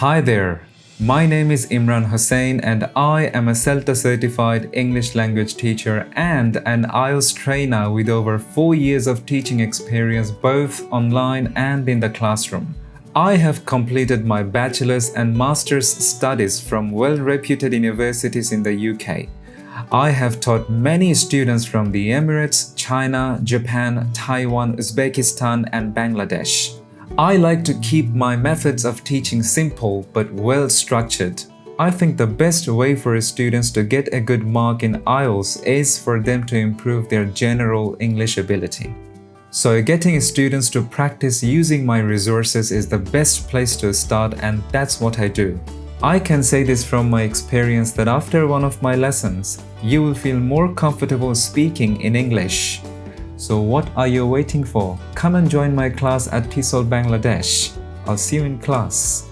Hi there, my name is Imran Hussain and I am a CELTA certified English language teacher and an IELTS trainer with over 4 years of teaching experience both online and in the classroom. I have completed my bachelor's and master's studies from well-reputed universities in the UK. I have taught many students from the Emirates, China, Japan, Taiwan, Uzbekistan and Bangladesh. I like to keep my methods of teaching simple but well structured. I think the best way for students to get a good mark in IELTS is for them to improve their general English ability. So getting students to practice using my resources is the best place to start and that's what I do. I can say this from my experience that after one of my lessons, you will feel more comfortable speaking in English. So what are you waiting for? Come and join my class at TESOL Bangladesh. I'll see you in class.